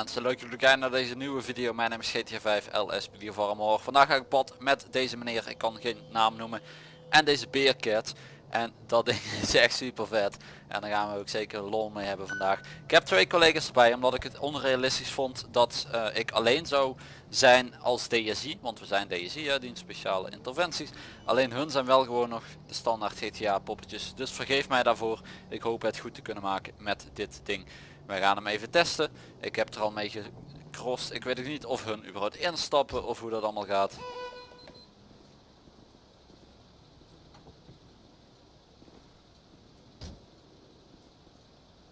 mensen, leuk dat jullie kijken naar deze nieuwe video. Mijn naam is GTA 5 LS Farmor. Vandaag ga ik pad met deze meneer, ik kan geen naam noemen. En deze Beercat. En dat ding is echt super vet. En daar gaan we ook zeker lol mee hebben vandaag. Ik heb twee collega's erbij omdat ik het onrealistisch vond dat uh, ik alleen zou zijn als DSI. Want we zijn DSI, hè, dienst speciale interventies. Alleen hun zijn wel gewoon nog de standaard GTA poppetjes. Dus vergeef mij daarvoor. Ik hoop het goed te kunnen maken met dit ding. Wij gaan hem even testen. Ik heb er al mee gecrossed. Ik weet ook niet of hun überhaupt instappen of hoe dat allemaal gaat.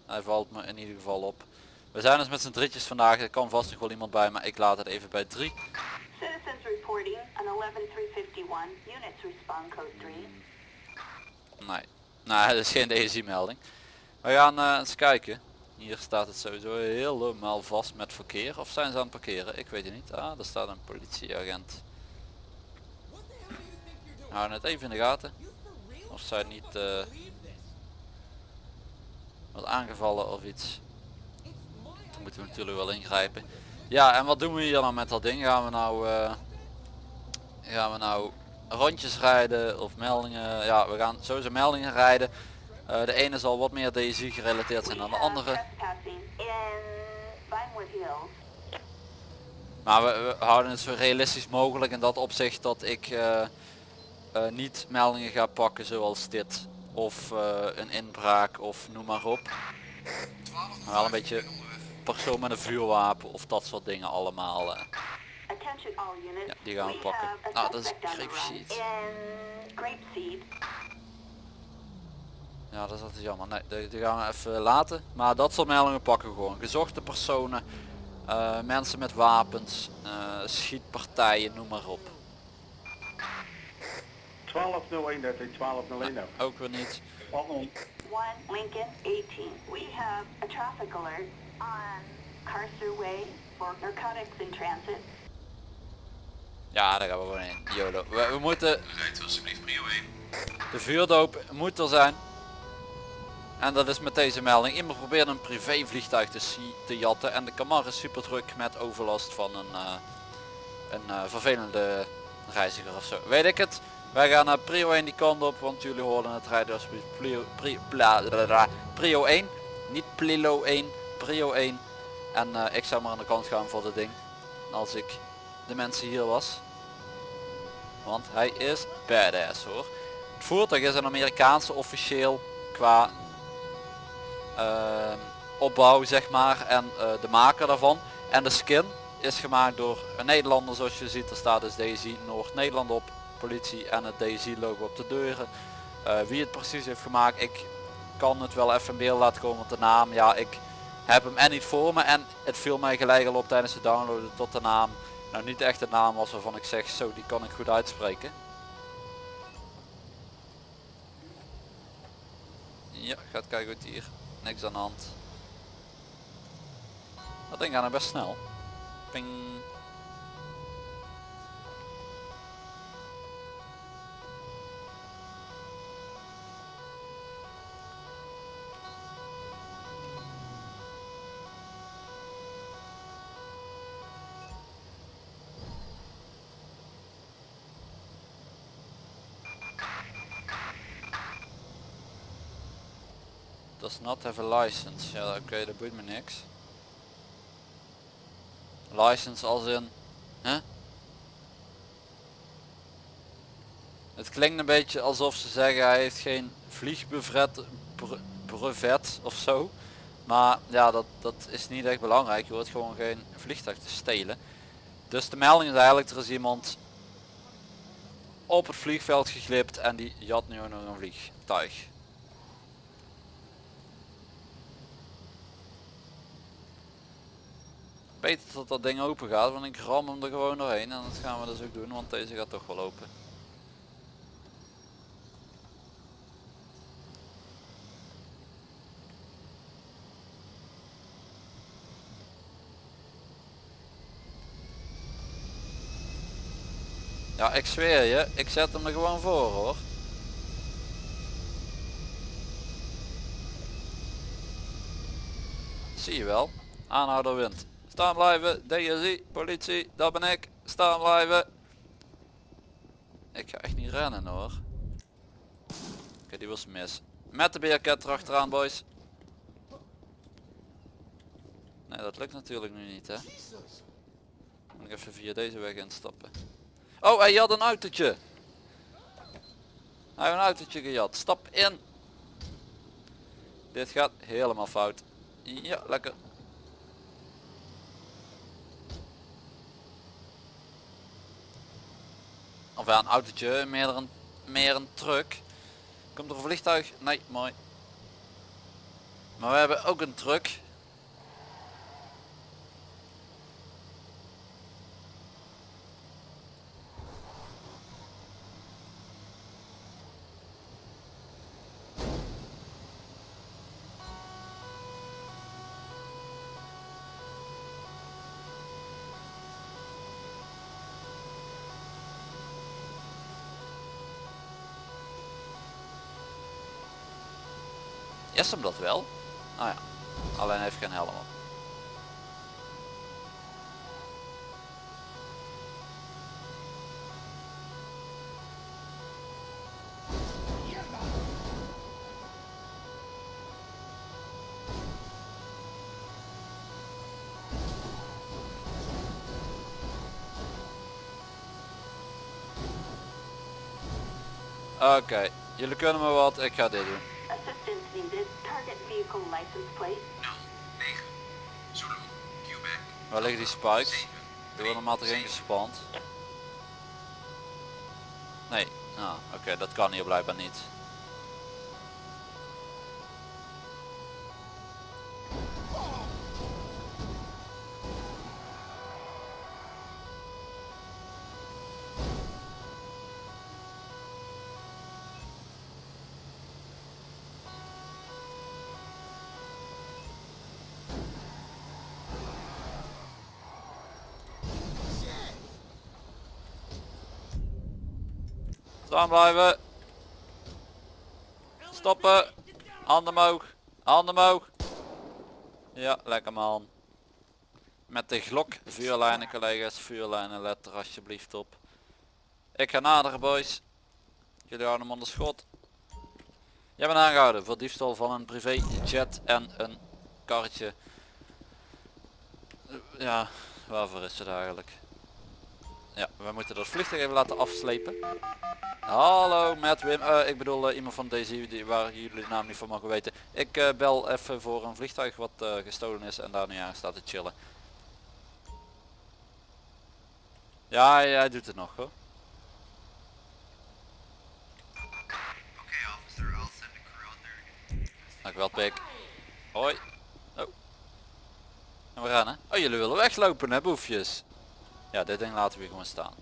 Hij valt me in ieder geval op. We zijn dus met z'n drietjes vandaag. Er kan vast nog wel iemand bij, maar ik laat het even bij drie. Citizens reporting an 11351. Units respond code 3. Nee. Nou, dat is geen DSI melding. We gaan uh, eens kijken. Hier staat het sowieso helemaal vast met verkeer. Of zijn ze aan het parkeren? Ik weet het niet. Ah, daar staat een politieagent. Houden het even in de gaten. Of zij niet uh, wat aangevallen of iets. Dan moeten we natuurlijk wel ingrijpen. Ja, en wat doen we hier dan met dat ding? Gaan we nou, uh, gaan we nou rondjes rijden of meldingen? Ja, we gaan sowieso meldingen rijden. Uh, de ene zal wat meer DSI gerelateerd zijn dan de andere. Maar we, houden het zo realistisch mogelijk in dat opzicht dat ik uh, uh, niet meldingen ga pakken zoals dit. Of een inbraak of noem maar op. Wel een beetje persoon met een vuurwapen of dat soort dingen allemaal. Ja, die gaan we pakken. Nou, dat is grapeseed. Ja, dat is altijd jammer. Nee, die, gaan we even laten. Maar dat soort meldingen pakken we gewoon. Gezochte personen, uh, mensen met wapens, uh, schietpartijen, noem maar op. 1201, dat is 1201 nee, Ook weer niet. 1 Lincoln 18. We have a traffic alert on Carcer Way for narcotics in transit. Ja, daar gaan we gewoon in. YOLO. We, we moeten... Rijdt alsjeblieft prio 1. De vuurdoop moet er zijn. En dat is met deze melding. Iemand probeert een privévliegtuig te, te jatten en de Camar is super druk met overlast van een, uh, een uh, vervelende reiziger of zo. Weet ik het. Wij gaan naar prio 1 die kant op, want jullie horen het rijden alsjeblieft prio, prio, bla, bla, bla, prio 1. Niet plilo 1, prio 1. En uh, ik zou maar aan de kant gaan voor het ding. Als ik de mensen hier was. Want hij is badass hoor. Het voertuig is een Amerikaanse officieel qua uh, opbouw zeg maar en uh, de maker daarvan. En de skin is gemaakt door een Nederlander zoals je ziet. Er staat dus DSI Noord-Nederland op, politie en het DSI logo op de deuren. Uh, wie het precies heeft gemaakt, ik kan het wel even in beeld laten komen met de naam. Ja, ik heb hem en niet voor me en het viel mij gelijk al op tijdens het downloaden tot de naam. Nou niet echt de naam was waarvan ik zeg zo die kan ik goed uitspreken. Ja, gaat kijken goed hier niks aan de hand. Dat ding gaat er best snel. Ping. Not have a license. Ja oké, dat boeit me niks. License als in... Hè? Het klinkt een beetje alsof ze zeggen hij heeft geen vliegbrevet brevet of zo. Maar ja, dat, dat is niet echt belangrijk. Je hoort gewoon geen vliegtuig te stelen. Dus de melding is eigenlijk, er is iemand op het vliegveld geglipt en die jat nu nog een vliegtuig. Beter dat dat ding open gaat, want ik ram hem er gewoon doorheen en dat gaan we dus ook doen, want deze gaat toch wel open. Ja, ik zweer je, ik zet hem er gewoon voor hoor. Zie je wel, aanhouder wint Staan blijven. DSI, politie, dat ben ik. Staan blijven. Ik ga echt niet rennen hoor. Oké, die was mis. Met de beerket erachteraan boys. Nee, dat lukt natuurlijk nu niet hè. Moet ik even via deze weg instappen. Oh, hij had een autootje. Hij heeft een autootje gejat. Stap in. Dit gaat helemaal fout. Ja, lekker. Ja, een autootje, meer een, meer een truck. Komt er een vliegtuig? Nee, mooi. Maar we hebben ook een truck. Is hem dat wel? Nou ja, alleen heeft geen helm op. Oké, jullie kunnen me wat, ik ga dit doen. Waar liggen die spikes? Die worden maar toch ingespand? Nee, nou oké, dat kan hier blijkbaar niet. Staan blijven. Stoppen. Handen omhoog. Handen omhoog. Ja, lekker man. Met de glok vuurlijnen collega's. Vuurlijnen let er alsjeblieft op. Ik ga naderen boys. Jullie houden hem onder schot. Jij bent aangehouden voor diefstal van een privéjet en een karretje. Ja, waarvoor is het eigenlijk? Ja, we moeten dat vliegtuig even laten afslepen. Hallo met Wim, Eh, ik bedoel eh, iemand van deze die, waar jullie de naam niet van mogen weten. Ik eh, bel even voor een vliegtuig wat gestolen is en daar nu aan staat te chillen. Ja, hij, hij doet het nog hoor. Okay, officer, I'll send a crew out there. Dankjewel Pik. Hoi. Oh. En we rennen. Oh jullie willen weglopen hè boefjes. Ja dit ding laten we gewoon staan.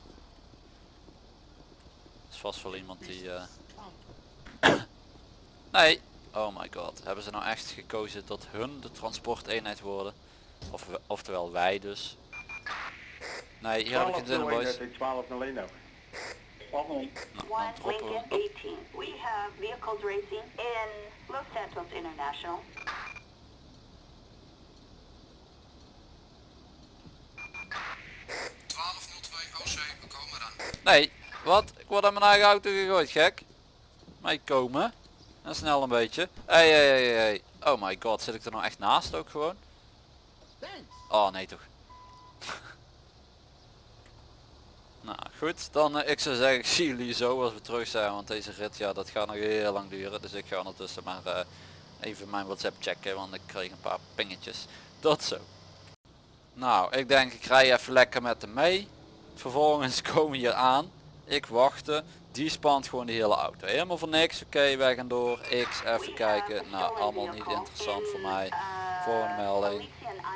Dat is vast wel iemand die... eh, nee. Oh my god. Hebben ze nou echt gekozen dat hun de transporteenheid worden? Of, we- oftewel wij dus. Nee hier heb ik het in boys. 1201 over. Nou, One dan droppen we Lincoln hem. 18. We have vehicles racing in Los Santos International. we komen dan. Nee, wat? Ik word aan mijn eigen auto gegooid, gek. Mee komen. En snel een beetje. Hey, hey, hey, hey. Oh my god, zit ik er nou echt naast ook gewoon? Oh nee toch. nou goed, dan eh, ik zou zeggen, ik zie jullie zo als we terug zijn. Want deze rit, ja dat gaat nog heel lang duren. Dus ik ga ondertussen maar eh, even mijn WhatsApp checken. Want ik kreeg een paar pingetjes. Tot zo. Nou, ik denk ik rij even lekker met hem mee. Vervolgens komen hier aan. Ik wachtte. Die spant gewoon de hele auto. Helemaal voor niks. Oké, wij gaan door. X, even kijken. Nou, allemaal niet interessant voor mij. Volgende melding.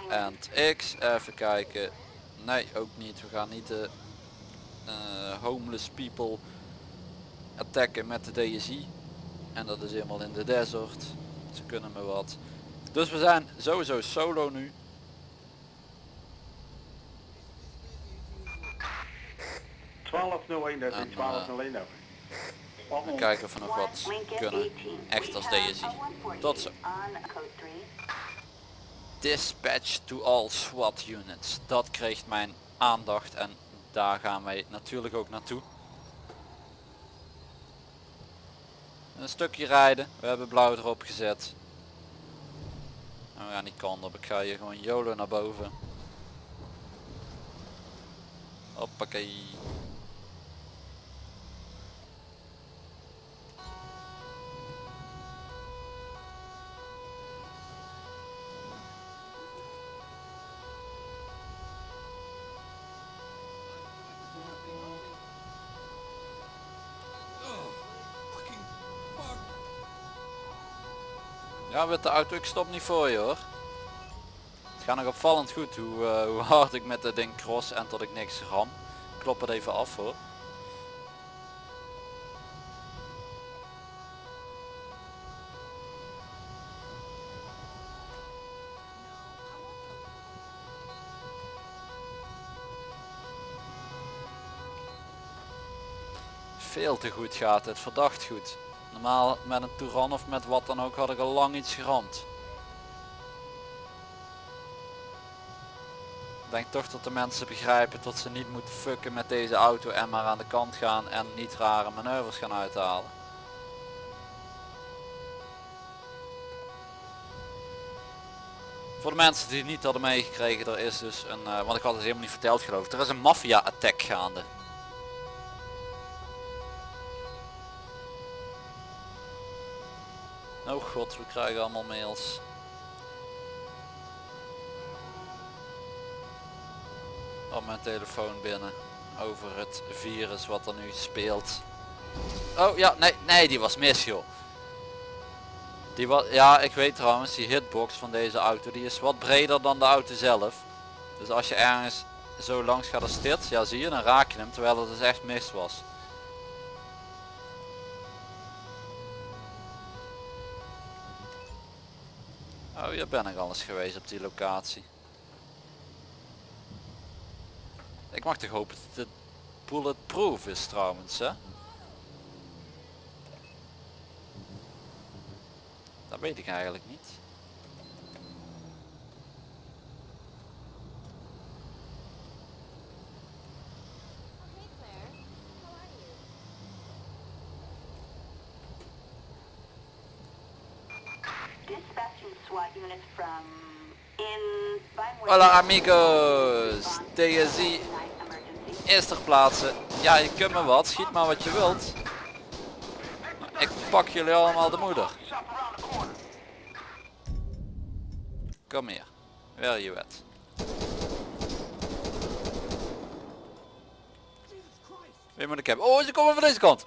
En X, even kijken. Nee, ook niet. We gaan niet de eh, homeless people attacken met de DSI. En dat is helemaal in de desert. Ze kunnen me wat. Dus we zijn sowieso solo nu. 1201 dat is eh, 1201 over. We kijken of we nog wat kunnen. Echt als DSI. Tot zo. Dispatch to all SWAT units. Dat kreeg mijn aandacht en daar gaan wij natuurlijk ook naartoe. Een stukje rijden. We hebben blauw erop gezet. En we gaan die kant op. Ik ga hier gewoon YOLO naar boven. Hoppakee. Ja, met de auto, ik stop niet voor je hoor. Het gaat nog opvallend goed hoe, eh, hoe hard ik met het ding cross en tot ik niks ram. Ik Klop het even af hoor. Veel te goed gaat het, verdacht goed. Normaal met een Touran of met wat dan ook had ik al lang iets geramd. Ik denk toch dat de mensen begrijpen dat ze niet moeten fucken met deze auto en maar aan de kant gaan en niet rare manoeuvres gaan uithalen. Voor de mensen die niet hadden meegekregen, er is dus een, eh, want ik had het helemaal niet verteld geloof ik, er is een maffia attack gaande. Oh god, we krijgen allemaal mails. Op mijn telefoon binnen. Over het virus wat er nu speelt. Oh ja, nee, nee, die was mis joh. Die was, ja, ik weet trouwens, die hitbox van deze auto, die is wat breder dan de auto zelf. Dus als je ergens zo langs gaat als dit, ja zie je, dan raak je hem, terwijl het dus echt mis was. Oh, hier ben ik al eens geweest op die locatie. Ik mag toch hopen dat het bulletproof is trouwens, hè? Dat weet ik eigenlijk niet. Dispatching SWAT units from in Vinewood. Hola amigos, TSI emergency. eerste plaatsen. Ja, je kunt me wat, schiet maar wat je wilt. Ik pak jullie allemaal de moeder. Kom hier. Where you at? Wie moet ik hebben? Oh, ze komen van deze kant.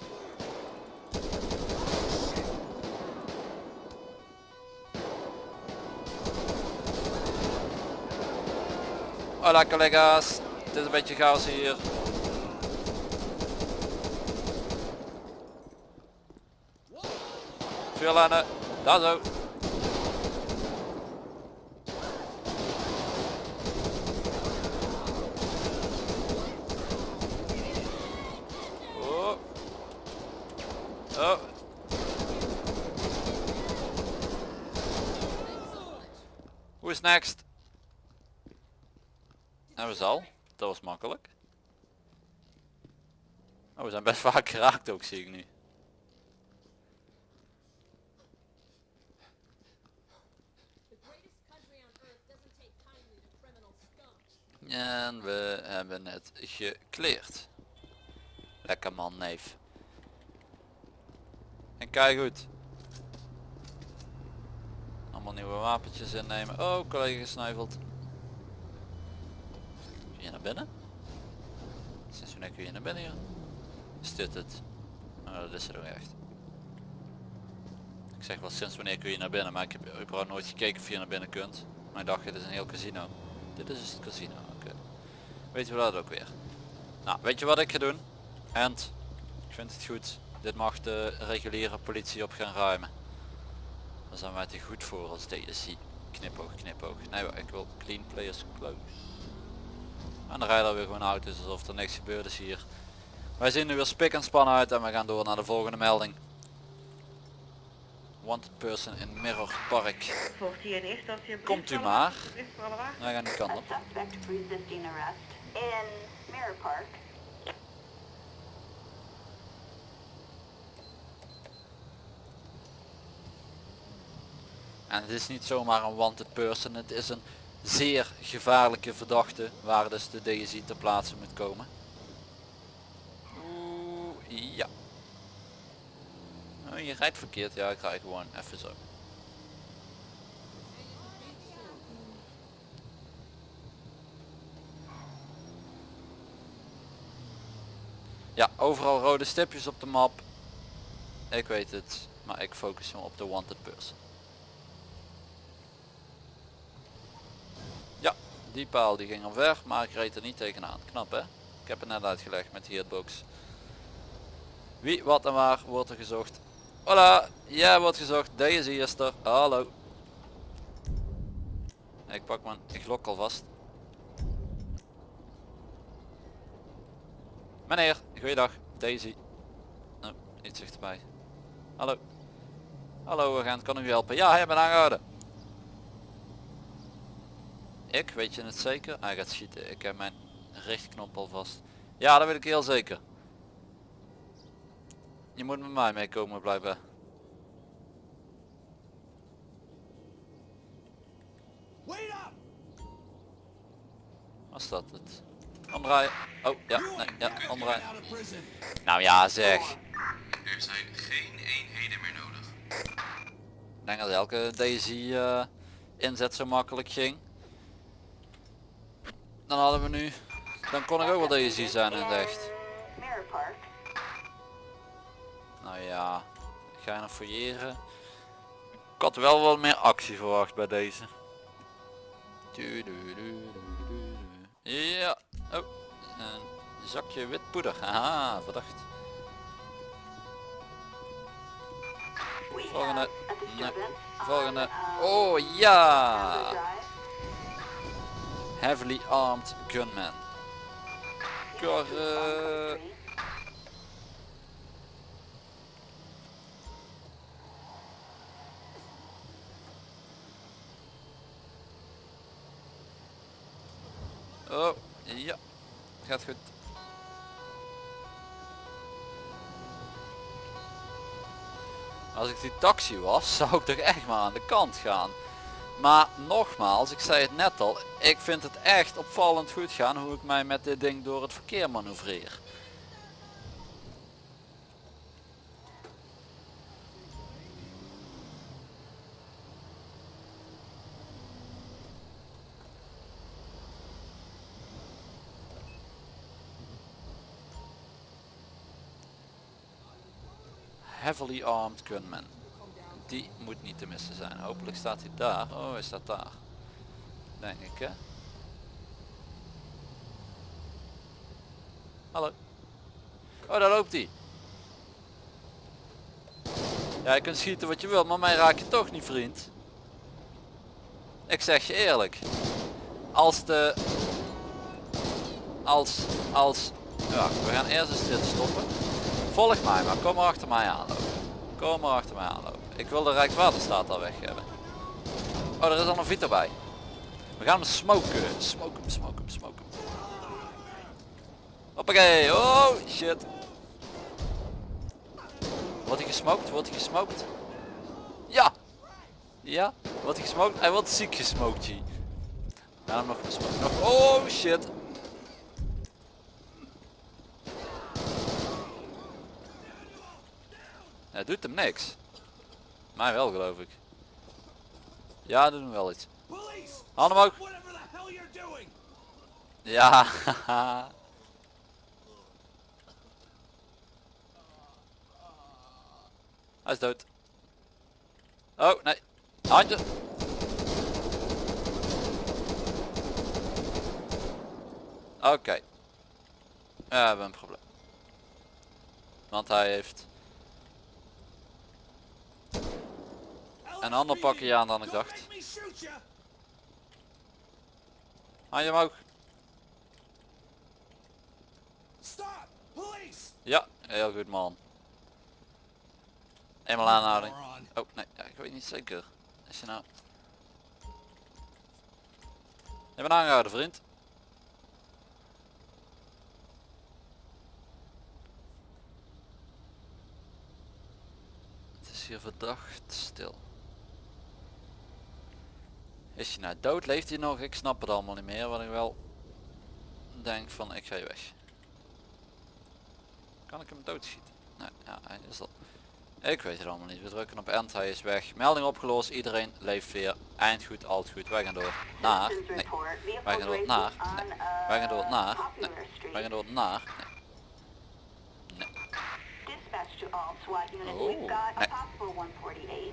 Hola collega's. Het is een beetje chaos hier. Vuurlijnen. Daar zo. Oh. Oh. Hoe is next? Hebben we al. Dat was makkelijk. Oh, we zijn vaak geraakt ook, zie ik nu. En we hebben het gekleerd. Lekker man, neef. En kijk goed. Allemaal nieuwe wapentjes innemen. Oh, collega gesneuveld. Kun je naar binnen? Sinds wanneer kun je naar binnen hier? Dit het? Oh, dat is er ook echt. Ik zeg wel sinds wanneer kun je naar binnen, maar ik heb überhaupt nooit gekeken of je naar binnen kunt. Maar ik dacht, dit is een heel casino. Dit is het casino, oké. Weet je dat ook weer. Nou, weet je wat ik ga doen? And, ik vind het goed. Dit mag de reguliere politie op gaan ruimen. Dan zijn wij te goed voor als DSI. Knipoog, knipoog. Nee, ik wil clean players close. En dan rijden er weer gewoon auto's alsof er niks gebeurd is hier. Wij zien nu weer spik en span uit en we gaan door naar de volgende melding. wanted person in Mirror Park. Komt u maar. Wij gaan die kant op. En het is niet zomaar een wanted person, het is een zeer gevaarlijke verdachte waar dus de DSI ter plaatse moet komen. Ja. Oh, je rijdt verkeerd, ja ik rijd gewoon even zo. Ja, overal rode stipjes op de map. Ik weet het, maar ik focus me op de wanted person. Ja, die paal die ging omver, maar ik reed er niet tegenaan. Knap hè? Ik heb het net uitgelegd met die hitbox. Wie, wat en waar wordt er gezocht? Hola, jij wordt gezocht. Deze is er. Hallo. Ik pak mijn glok alvast. Meneer, goeiedag. Daisy. Oh, iets dichterbij. Hallo. Hallo agent, kan u helpen? Ja, hij ben aangehouden. Ik, weet je het zeker? Hij gaat schieten. Ik heb mijn richtknop al vast. Ja, dat weet ik heel zeker. Je moet met mij meekomen blijven. Was dat het? Omdraaien. Oh, ja, nee, ja, omdraaien. Nou ja, zeg. Er zijn geen eenheden meer nodig. Ik denk dat elke Daisy eh, inzet zo makkelijk ging. Dan hadden we nu... Dan kon ik ook wel Daisy zijn in het echt. Nou ja, ga je nog fouilleren. Ik had wel wat meer actie verwacht bij deze. Ja, oh, een zakje wit poeder. Haha, verdacht. Volgende. on, Volgende. Oh ja! Heavily armed gunman. Kar, eh, Oh, ja. Gaat goed. Als ik die taxi was, zou ik toch echt maar aan de kant gaan. Maar nogmaals, ik zei het net al, ik vind het echt opvallend goed gaan hoe ik mij met dit ding door het verkeer manoeuvreer. Heavily armed gunman. Die moet niet te missen zijn. Hopelijk staat hij daar. Oh, hij staat daar. Denk ik hè. Hallo. Oh, daar loopt hij. Ja, je kunt schieten wat je wil, maar mij raak je toch niet, vriend. Ik zeg je eerlijk. Als de... Als... Als... Ja, we gaan eerst eens dit stoppen. Volg mij maar, kom maar achter mij aanlopen. Kom maar achter mij aanlopen. Ik wil de Rijkswaterstaat al weg hebben. Oh, er is al een Vito bij. We gaan hem smoken. Smoke hem, smoke hem, smoke hem. Hoppakee. Oh, shit. Wordt hij gesmokt? Wordt hij gesmokt? Ja. Ja. Wordt hij gesmokt? Hij wordt ziek gesmokt, G. Ja, nog gesmokt. Nog. Oh, shit. Hij doet hem niks. Mij wel geloof ik. Ja, doet hem wel iets. Handen omhoog. Ja. Hij is dood. Oh, nee. Handje. Oké. Ja, we hebben een probleem. Want hij heeft een ander pakje aan dan ik dacht. Handje omhoog. Ja, heel goed man. Eenmaal aanhouding. Oh nee, ja, ik weet niet zeker. Is je nou... Je bent aangehouden vriend. Het is hier verdacht stil. Is hij nou dood? Leeft hij nog? Ik snap het allemaal niet meer. Wat ik wel denk van ik ga je weg. Kan ik hem doodschieten? Nee, ja, hij is al. Ik weet het allemaal niet. We drukken op end, hij is weg. Melding opgelost, iedereen leeft weer. Eind goed, alt goed. Wij gaan door naar. Nee. Wij gaan door naar. Nee. Wij gaan door naar. Nee. Wij gaan door naar. Nee. Oh, We've got a nee. possible 148 in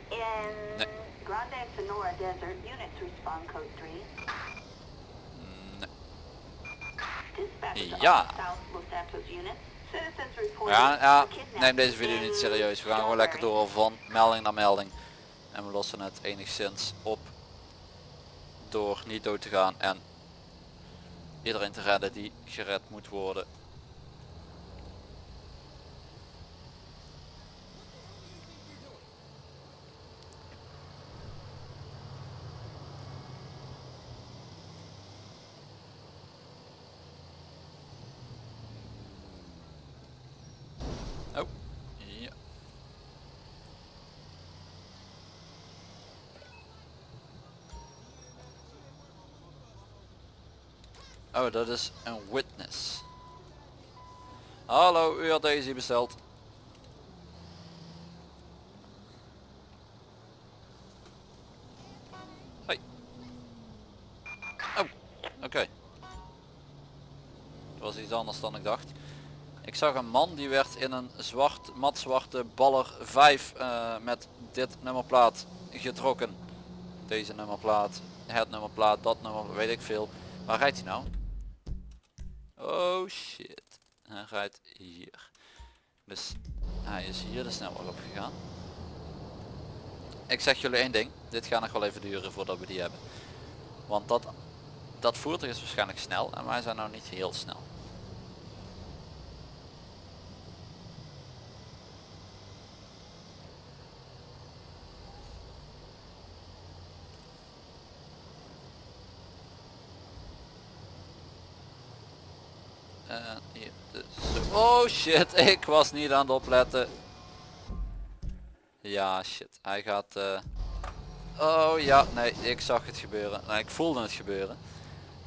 Nee. Grande Sonora Desert. Units respond code 3. Nee. Dispatch to Ja. Ja, ja, neem deze video niet serieus. We gaan gewoon lekker door van melding naar melding. En we lossen het enigszins op door niet dood te gaan en iedereen te redden die gered moet worden. Oh, ja. Oh, dat is een witness. Hallo, u had deze besteld. Hoi. Oh, oké. Dat was iets anders dan ik dacht. Ik zag een man die werd in een zwart, matzwarte baller 5 eh, met dit nummerplaat getrokken. Deze nummerplaat, het nummerplaat, dat nummer, weet ik veel. Waar rijdt hij nou? Oh shit. Hij rijdt hier. Dus hij is hier de snelweg op gegaan. Ik zeg jullie één ding. Dit gaat nog wel even duren voordat we die hebben. Want dat, dat voertuig is waarschijnlijk snel en wij zijn nou niet heel snel. En hier, dus. Oh shit, ik was niet aan het opletten. Ja shit, hij gaat... eh, Oh ja, nee, ik zag het gebeuren. Nee, ik voelde het gebeuren.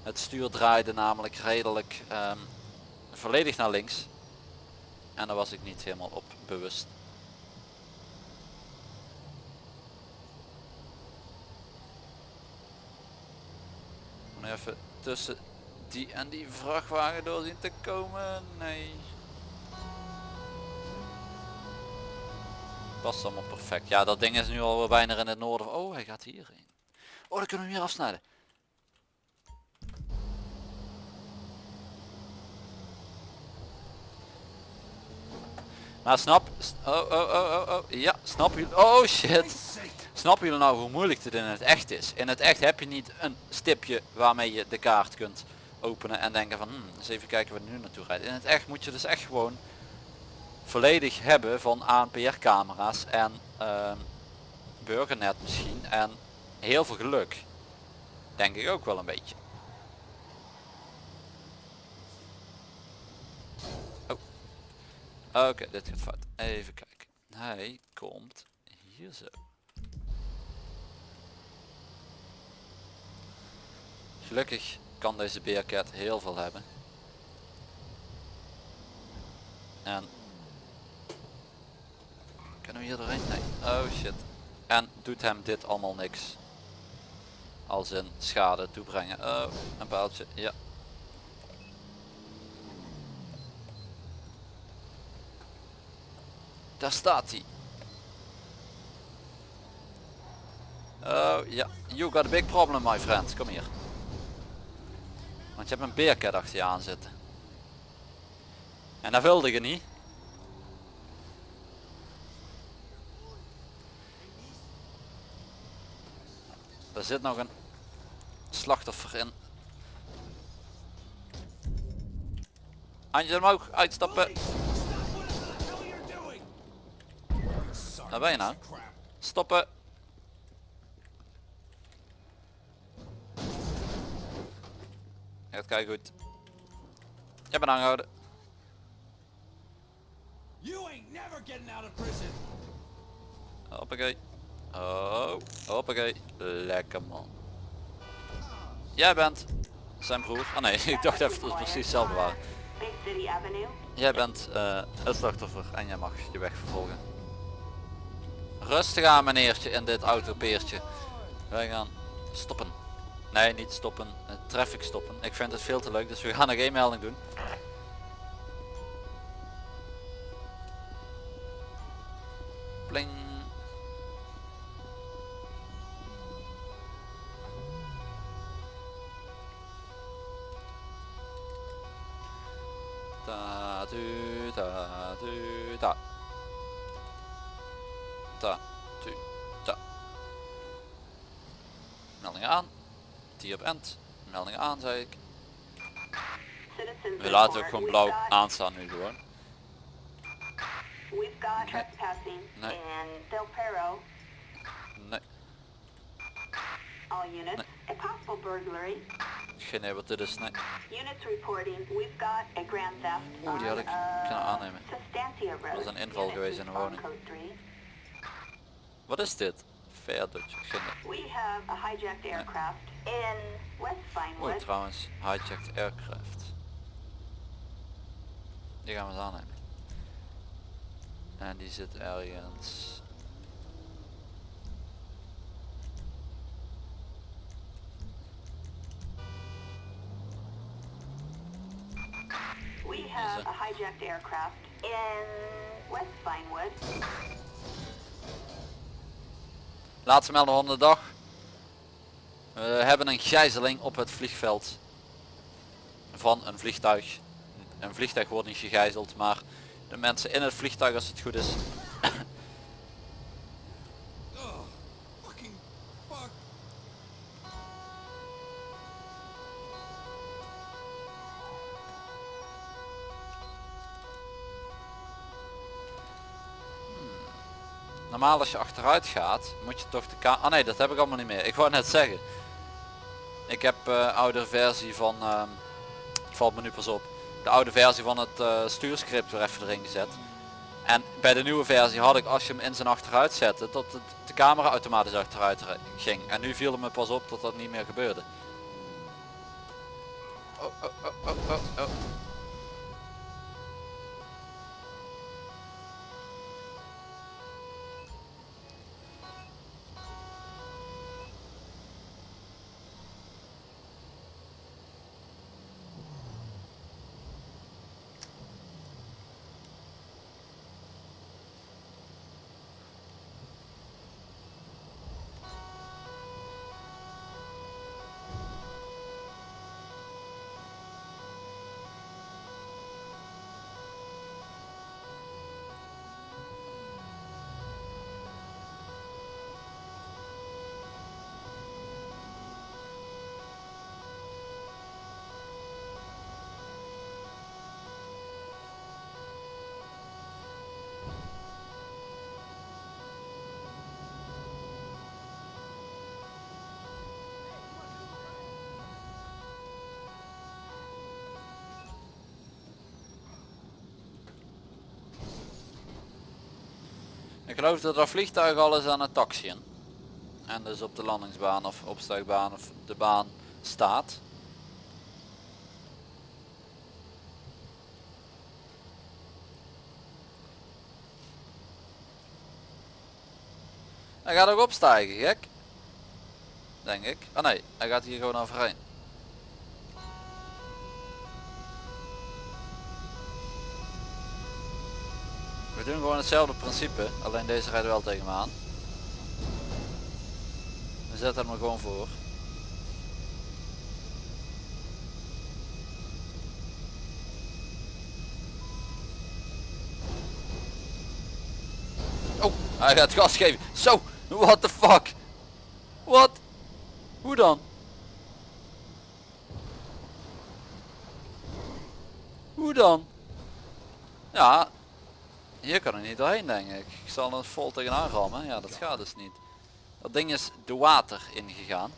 Het stuur draaide namelijk redelijk ehm, volledig naar links. En daar was ik niet helemaal op bewust. Even tussen die en die vrachtwagen door zien te komen. Nee. Past allemaal perfect. Ja, dat ding is nu al bijna in het noorden. Oh, hij gaat hierheen. Oh, dan kunnen we hem hier afsnijden. Maar snap, oh, oh, oh, oh, oh, ja, snap jullie, oh shit. Snappen jullie nou hoe moeilijk dit in het echt is? In het echt heb je niet een stipje waarmee je de kaart kunt openen en denken van, hmm, eens even kijken waar die nu naartoe rijdt. In het echt moet je dus echt gewoon volledig hebben van ANPR camera's en ehm, burgernet misschien en heel veel geluk. Denk ik ook wel een beetje. Oh. Oké, dit gaat fout. Even kijken. Hij komt hier zo. Gelukkig kan deze Bearcat heel veel hebben. En kunnen we hier doorheen? Nee. Oh shit. En doet hem dit allemaal niks. Als in schade toebrengen. Oh, een paaltje. Ja. Daar staat hij. Oh ja, you got a big problem my friend. Kom hier. Want je hebt een beercat achter je aan zitten. En dat wilde je niet. Er zit nog een slachtoffer in. Handje omhoog, uitstappen. Waar ben je nou? Stoppen. Gaat kijken goed. Je bent aangehouden. You ain't never getting out of prison. Hoppakee. Oh, hoppakee. Lekker man. Jij bent zijn broer. Ah nee, ik dacht even dat het precies hetzelfde waren. Jij bent eh, het slachtoffer en jij mag je weg vervolgen. Rustig aan meneertje in dit autopeertje. Wij gaan stoppen. Nee, niet stoppen. Uh, traffic stoppen. Ik vind het veel te leuk, dus we gaan geen melding doen. Da du da. Da du da. Meldingen aan. Die op end. Meldingen aan zei ik. We laten ook gewoon blauw aanstaan nu gewoon. We've got trespassing Nee. in Del Perro. Nee, All units. A possible burglary. Geen idee wat dit is. Nee. Oeh, die had ik on, uh, kunnen aannemen. Dat is een inval geweest in een woning. Wat is dit? Dutch. Geen idee. We have a hijacked aircraft in West Oei trouwens, hijacked aircraft. Die gaan we eens aannemen. En die zit ergens. We have a hijacked aircraft in West Vinewood. Laatste melding van de dag. We hebben een gijzeling op het vliegveld van een vliegtuig. Een vliegtuig wordt niet gegijzeld, maar de mensen in het vliegtuig als het goed is. Normaal als je achteruit gaat, moet je toch de ka... Ah nee, dat heb ik allemaal niet meer. Ik wou net zeggen. Ik heb eh oude versie van... ehm, valt me nu pas op. De oude versie van het eh, stuurscript weer even erin gezet. En bij de nieuwe versie had ik als je hem in zijn achteruit zette, dat het, de camera automatisch achteruit ging. En nu viel het me pas op dat dat niet meer gebeurde. Oh, oh, oh, Ik geloof dat dat vliegtuig al is aan het taxiën. En dus op de landingsbaan of opstijgbaan of de baan staat. Hij gaat ook opstijgen, gek. Denk ik. Ah nee, hij gaat hier gewoon overheen. We doen gewoon hetzelfde principe, alleen deze rijdt wel tegen me aan. We zetten hem er gewoon voor. Oh, hij gaat gas geven. Zo, what the fuck? Wat? Hoe dan? Hoe dan? Ja, Hier kan ik niet doorheen denk ik. Ik zal er vol tegenaan rammen. Ja dat gaat dus niet. Dat ding is de water ingegaan.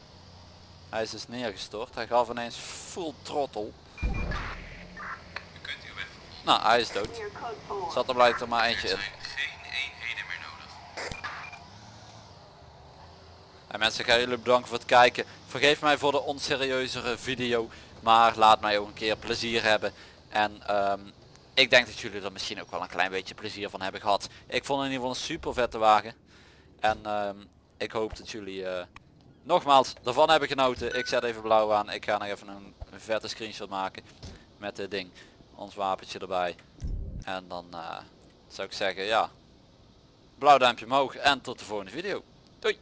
Hij is dus neergestort. Hij gaf ineens full vervolgen. Nou, hij is dood. Clear code 4. Zat er blijkt er maar eentje in. zijn geen eenheden meer nodig. En mensen, ik ga jullie bedanken voor het kijken. Vergeef mij voor de onserieuzere video. Maar laat mij ook een keer plezier hebben. En ehm, ik denk dat jullie er misschien ook wel een klein beetje plezier van hebben gehad. Ik vond in ieder geval een super vette wagen. En ehm, ik hoop dat jullie eh, nogmaals ervan hebben genoten. Ik zet even blauw aan. Ik ga nog even een, een vette screenshot maken. Met dit ding. Ons wapentje erbij. En dan eh, zou ik zeggen ja. Blauw duimpje omhoog. En tot de volgende video. Doei.